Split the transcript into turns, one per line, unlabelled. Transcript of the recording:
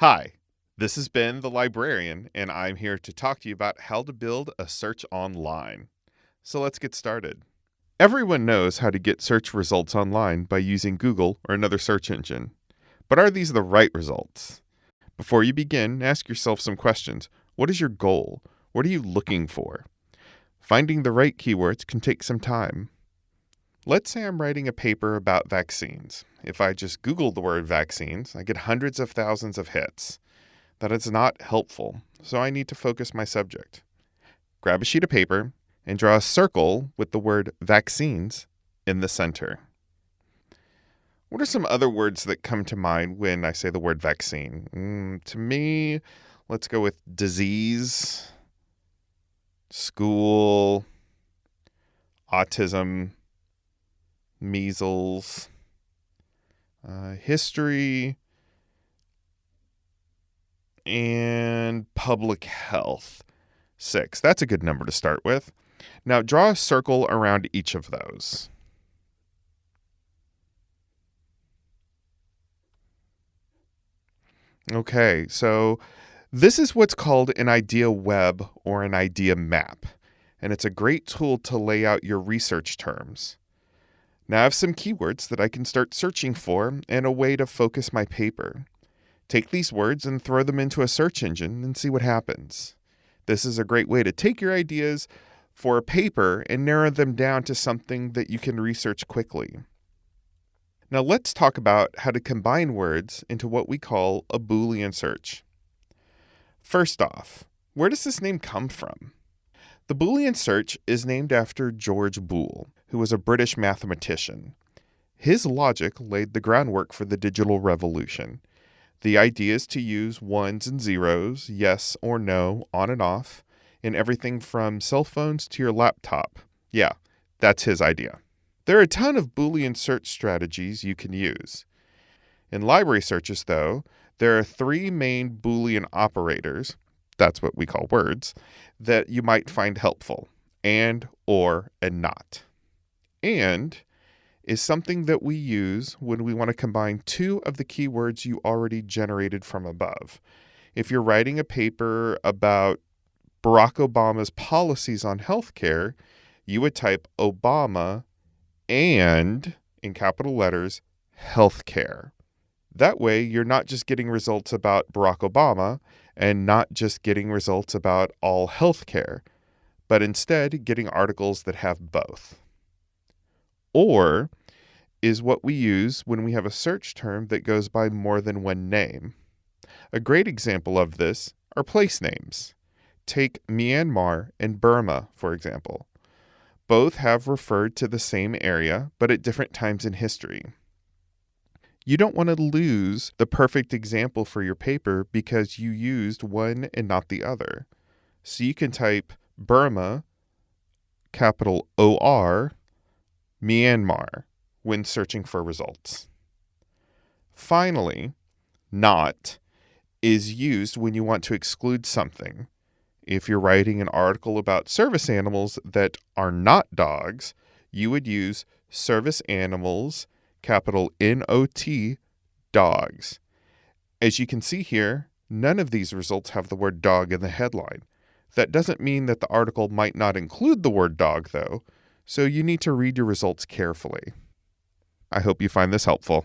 Hi, this is Ben the librarian, and I'm here to talk to you about how to build a search online. So let's get started. Everyone knows how to get search results online by using Google or another search engine. But are these the right results? Before you begin, ask yourself some questions. What is your goal? What are you looking for? Finding the right keywords can take some time. Let's say I'm writing a paper about vaccines. If I just Google the word vaccines, I get hundreds of thousands of hits. That is not helpful, so I need to focus my subject. Grab a sheet of paper and draw a circle with the word vaccines in the center. What are some other words that come to mind when I say the word vaccine? Mm, to me, let's go with disease, school, autism, measles, uh, history, and public health. Six. That's a good number to start with. Now draw a circle around each of those. Okay, so this is what's called an idea web or an idea map, and it's a great tool to lay out your research terms. Now I have some keywords that I can start searching for and a way to focus my paper. Take these words and throw them into a search engine and see what happens. This is a great way to take your ideas for a paper and narrow them down to something that you can research quickly. Now let's talk about how to combine words into what we call a Boolean search. First off, where does this name come from? The Boolean search is named after George Boole, who was a British mathematician. His logic laid the groundwork for the digital revolution. The idea is to use ones and zeros, yes or no, on and off, in everything from cell phones to your laptop. Yeah, that's his idea. There are a ton of Boolean search strategies you can use. In library searches, though, there are three main Boolean operators, that's what we call words, that you might find helpful and, or, and not. And is something that we use when we want to combine two of the keywords you already generated from above. If you're writing a paper about Barack Obama's policies on healthcare, you would type Obama and, in capital letters, healthcare. That way, you're not just getting results about Barack Obama and not just getting results about all healthcare, but instead getting articles that have both or is what we use when we have a search term that goes by more than one name. A great example of this are place names. Take Myanmar and Burma, for example. Both have referred to the same area, but at different times in history. You don't want to lose the perfect example for your paper because you used one and not the other. So you can type Burma, capital O R, Myanmar when searching for results. Finally, not is used when you want to exclude something. If you're writing an article about service animals that are not dogs, you would use service animals, capital N O T, dogs. As you can see here, none of these results have the word dog in the headline. That doesn't mean that the article might not include the word dog, though, so you need to read your results carefully. I hope you find this helpful.